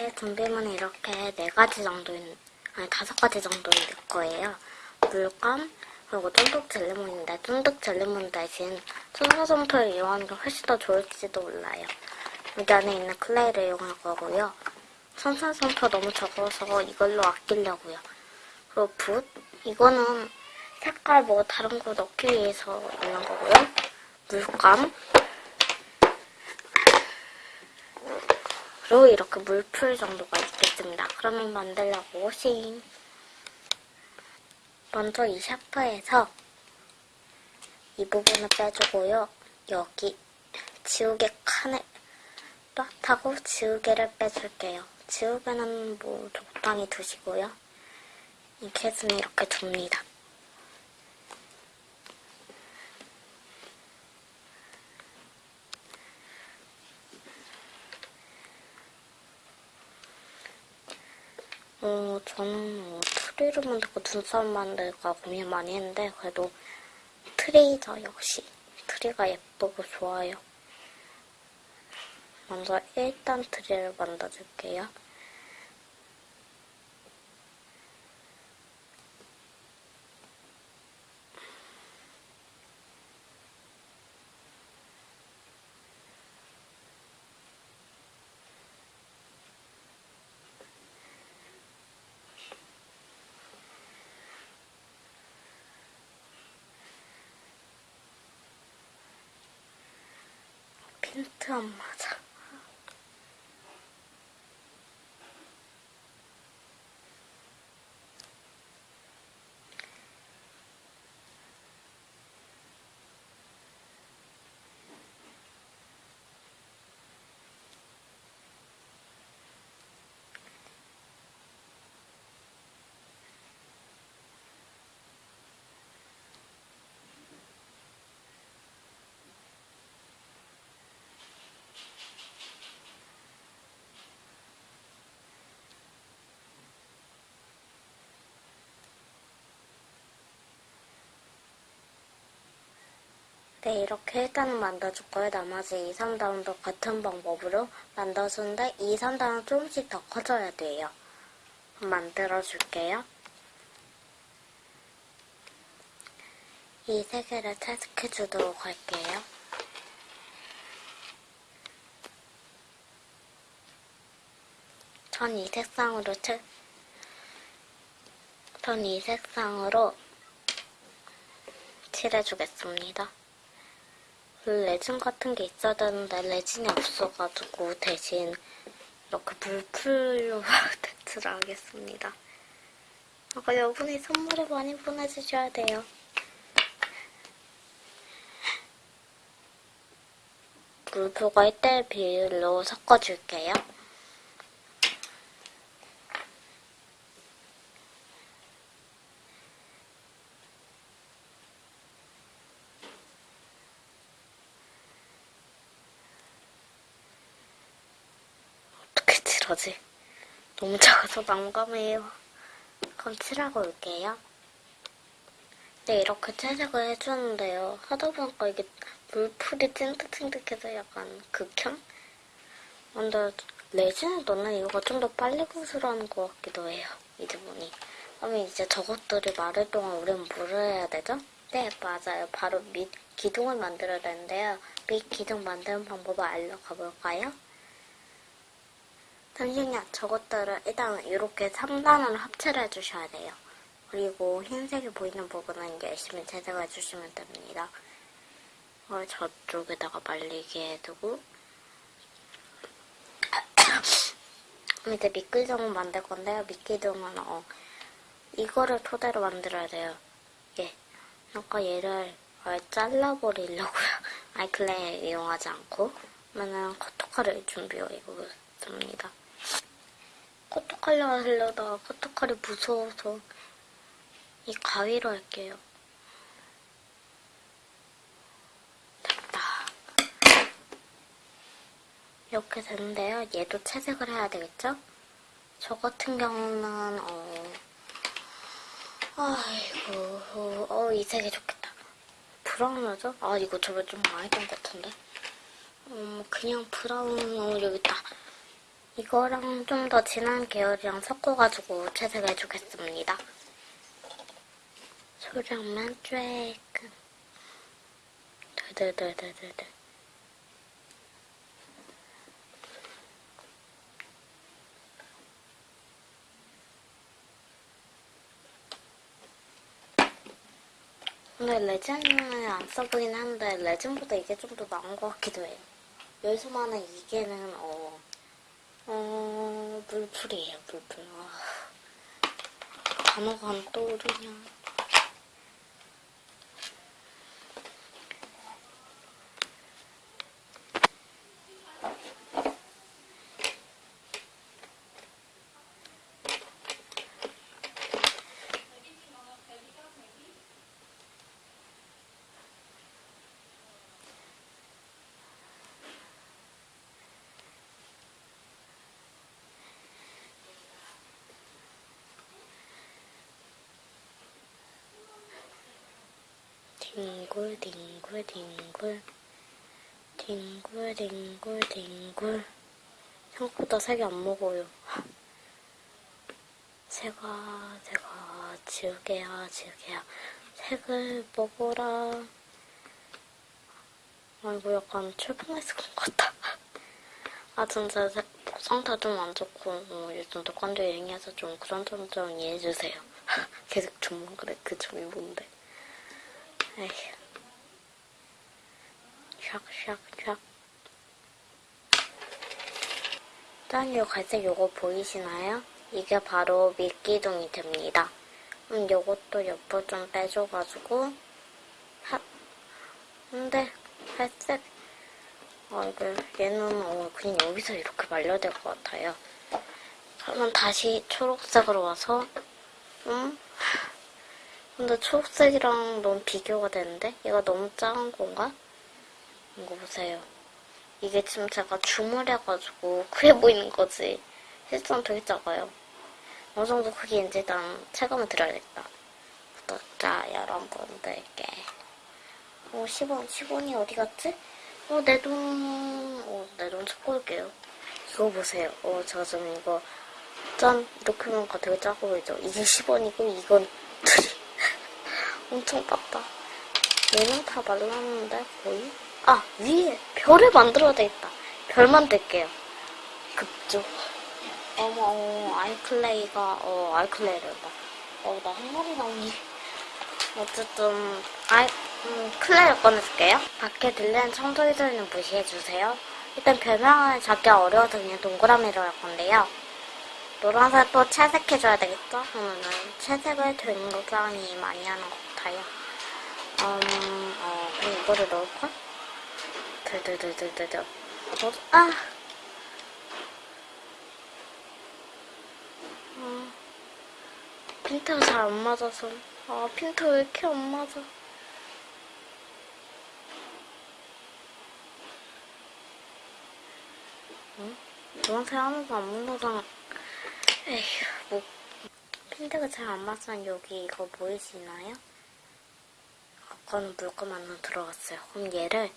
네, 준비물은 이렇게 네 가지 정도, 있- 아니 다섯 가지 정도 있을 거예요. 물감, 그리고 쫀득 젤리몬인데 쫀득 젤리몬 대신 천사솜토를 이용하는 게 훨씬 더 좋을지도 몰라요. 여기 안에 있는 클레이를 이용할 거고요. 천사솜토 너무 적어서 이걸로 아끼려고요. 그리고 붓, 이거는 색깔 뭐 다른 거 넣기 위해서 있는 거고요. 물감, 그리고 이렇게 물풀 정도가 있겠습니다. 그러면 만들려고 싱. 먼저 이 샤프에서 이 부분을 빼주고요. 여기 지우개 칸에 빡하고 지우개를 빼줄게요. 지우개는 뭐 적당히 두시고요. 이 캣은 이렇게 둡니다. 어, 저는 뭐 트리를 만들고 눈썹 만들까 고민 많이 했는데 그래도 트리죠 역시 트리가 예쁘고 좋아요. 먼저 1단 트리를 만들어줄게요. 핀트 안 맞아. 네, 이렇게 일단은 만들어줄 거예요. 나머지 2, 3단도 같은 방법으로 만들어주는데 2, 3단은 조금씩 더 커져야 돼요. 만들어줄게요. 이 세 개를 채색해 주도록 할게요. 전 이 색상으로 채, 전 이 색상으로 칠해주겠습니다. 그 레진 같은 게 있어야 되는데 레진이 없어가지고 대신 이렇게 물풀로 테트를 하겠습니다. 아까 여분이 선물을 많이 보내주셔야 돼요. 물풀과 1대1 비율로 섞어줄게요. 칠하지? 너무 작아서 난감해요. 그럼 칠하고 올게요. 네, 이렇게 채색을 해주는데요. 하다 보니까 이게 물풀이 찐득찐득해서 약간 극혐? 근데 레진을 넣는 이유가 좀 더 빨리 구슬하는 것 같기도 해요. 이제 보니. 그러면 이제 저것들이 마를 동안 우리는 뭐를 해야 되죠? 네, 맞아요. 바로 밑 기둥을 만들어야 되는데요. 밑 기둥 만드는 방법을 알려가 볼까요? 잠시만요. 저것들을 일단 이렇게 3단으로 합체를 해주셔야 돼요. 그리고 흰색이 보이는 부분은 열심히 제작해 주시면 됩니다. 이걸 저쪽에다가 말리게 해두고 이제 미끼둥을 만들 건데요. 미끼둥은 어, 이거를 토대로 만들어야 돼요. 예. 아까 얘를 아예 잘라버리려고요. 아이클레 이용하지 않고 그러면은 커터칼을 준비해보겠습니다. 커터칼로 하려다가 커터칼이 무서워서 이 가위로 할게요. 됐다. 이렇게 되는데요. 얘도 채색을 해야 되겠죠? 저 같은 경우는 어 아이고 어 이 색이 좋겠다. 브라운하죠? 아 이거 저번에 좀 많이 된 것 같은데. 음 그냥 브라운 어 여기 있다. 이거랑 좀 더 진한 계열이랑 섞어가지고 채색해주겠습니다. 소량만 쬐끔. 드드드드드드. 오늘 레진을 안 써보긴 하는데 레진보다 이게 좀 더 나은 것 같기도 해요. 여기서만은 이게는 어, 어 물풀이에요 물풀. 아, 단어가 안 떠오르냐. 뒹굴 뒹굴 뒹굴. 뒹굴 뒹굴 뒹굴. 생각보다 색이 안 먹어요. 새가 새가 지우개야 지우개야. 색을 먹어라. 아이고 약간 출판했을 것 같다 아 진짜 색- 상태 좀 안 좋고 어, 요즘 독감도 유행해서 좀 그런 점 좀 이해해주세요. 계속 그래 그 점이 뭔데 에휴. 샥샥샥. 짠, 요 갈색 요거 보이시나요? 이게 바로 미끼둥이 됩니다. 그럼 요것도 옆으로 좀 빼줘가지고, 하, 근데, 갈색. 아, 이거, 얘는, 어, 그냥 여기서 이렇게 말려야 될 것 같아요. 그러면 다시 초록색으로 와서, 음? 근데 초록색이랑 너무 비교가 되는데? 얘가 너무 작은 건가? 이거 보세요. 이게 지금 제가 주물해가지고 크게 보이는 거지. 실제로는 되게 작아요. 어느 정도 크기인지 일단 체감을 드려야겠다. 구독자 여러분들께. 어, 10원, 10원이 어디 갔지? 어, 내 돈, 어, 내돈 찾고 올게요. 이거 보세요. 어, 제가 지금 이거, 짠! 이렇게 보니까 되게 작아 보이죠? 이게 10원이고, 이건. 엄청 작다. 얘는 다 말랐는데, 거의? 아, 위에 별을 만들어야 되겠다. 별 만들게요. 급조. 어머, 어, 아이클레이가, 어, 아이클레이래다. 어, 나한 마리 나오니. 어쨌든, 아이, 음, 클레이를 꺼내줄게요. 밖에 들리는 청소기 소리는 무시해주세요. 일단 별명을 잡기 어려워서 그냥 동그라미로 할 건데요. 노란색 또 채색해줘야 되겠죠? 그러면은 채색을 굉장히 많이 하는 것 같아요. 음, 어, 이거를 넣을까? 들들들들들. 어, 아! 어, 핀트가 잘 안 맞아서. 아, 핀트 왜 이렇게 안 맞아? 응? 노란색 하나도 안 묻어서. 에휴, 뭐. 핀트가 잘 안 맞으면 여기 이거 보이시나요? 아까는 물감 안으로 들어갔어요. 그럼 얘를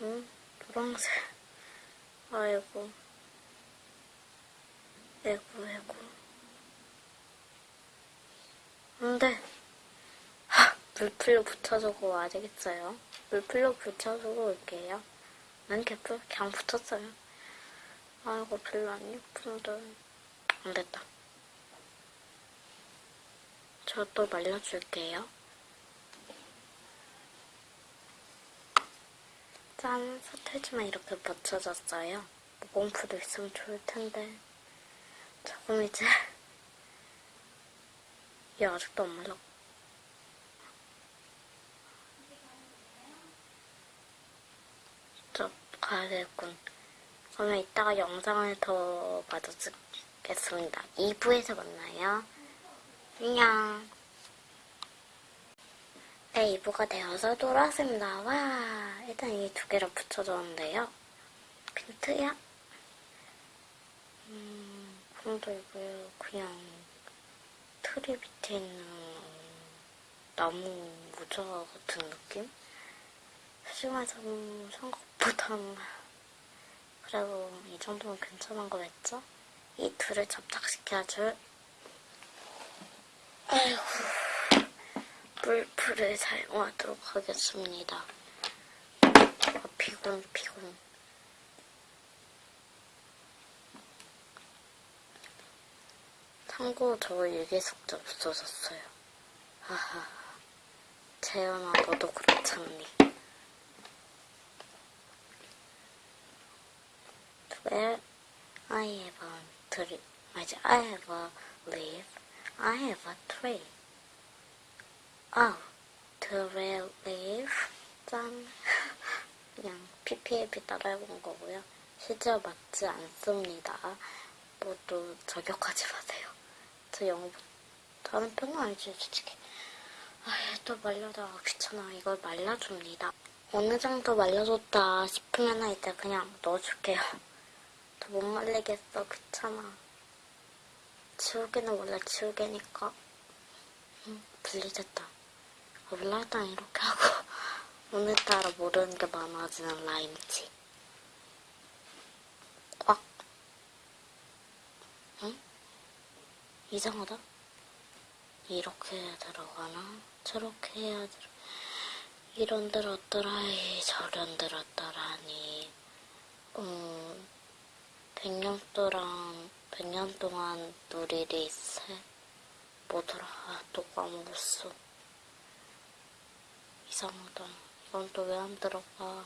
응? 노란색. 아이고. 에고. 안 돼. 하! 물풀로 붙여주고 와야 되겠어요. 물풀로 붙여주고 올게요. 난 개풀 그냥 붙였어요. 아이고, 별로 안 예쁜데. 안 됐다. 저 또 말려줄게요. 짠, 서태지만 이렇게 붙여졌어요. 모공풀도 있으면 좋을 텐데. 조금 이제. 얘 아직도 안 말라. 저 가야 되겠군. 그러면 이따가 영상을 더봐 주겠습니다. 2부에서 만나요. 안녕. 네, 2부가 되어서 돌아왔습니다. 와, 일단 이 두 개를 붙여줬는데요. 핀트야? 음, 그럼도 이거 그냥 트리 밑에 있는 나무 모자 같은 느낌? 심해서는 생각보다는 그래도 이 정도면 괜찮은 거겠죠? 이 둘을 접착시켜줄 아이고 물풀을 사용하도록 하겠습니다. 아, 피곤 피곤 참고로 저 일기숙제 없어졌어요. 하하 재현아 너도 그렇잖니. I have a tree. 맞아, I have a leaf. I have a tree. Oh, tree leaf. 짠. 그냥 PPAP 따라해본 거고요. 실제로 맞지 않습니다. 모두 저격하지 마세요. 저 영어 못하는 편은 아니지, 솔직히. 아, 또 말려다가 귀찮아. 이걸 말려줍니다. 어느 정도 말려줬다 싶으면 이제 그냥 넣어줄게요. 더 못 말리겠어. 귀찮아. 지우개는 원래 지우개니까. 응, 분리됐다. 아, 몰라, 일단 이렇게 하고. 오늘따라 모르는 게 많아지는 라임치. 꽉. 응? 이상하다. 이렇게 해야 들어가나? 저렇게 해야 들어. 이런 들었더라이, 저런 들었더라니. 음, 동안, 백년 동안 누리리 새. 뭐더라, 아, 또 까먹었어. 이상하다. 이건 또 왜 안 들어가?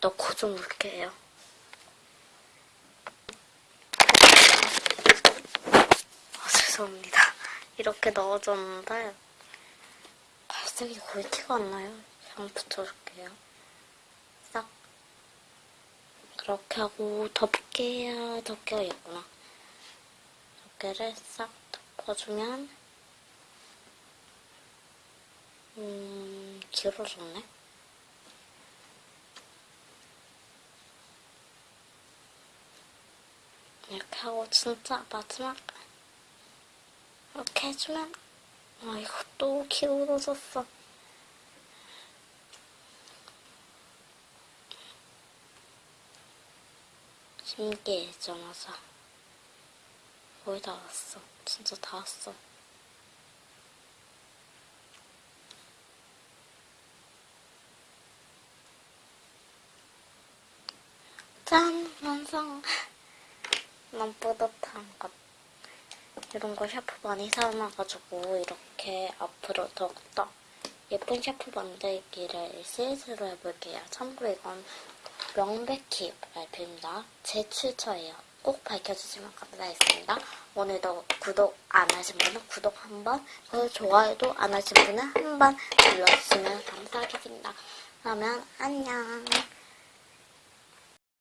넣고 좀 물게요. 아, 죄송합니다. 이렇게 넣어줬는데, 갈색이 거의 티가 안 나요. 그냥 붙여줄게요. 싹. 그렇게 하고, 덮개 야, 덮개가 있구나. 덮개를 싹 덮어주면, 음, 길어졌네. 이렇게 하고 진짜 마지막 이렇게 해주면 아 이거 또 기울어졌어 신기해져 맞아 거의 다 왔어. 진짜 다 왔어. 짠 완성. 너무 뿌듯한 것. 이런 거 샤프 많이 사놔가지고 이렇게 앞으로 더욱더 예쁜 샤프 만들기를 시리즈로 해볼게요. 참고로 이건 명백히 발표입니다. 제 출처예요. 꼭 밝혀주시면 감사하겠습니다. 오늘도 구독 안 하신 분은 구독 한 번, 그리고 좋아요도 안 하신 분은 한 번 눌러주시면 감사하겠습니다. 그러면 안녕.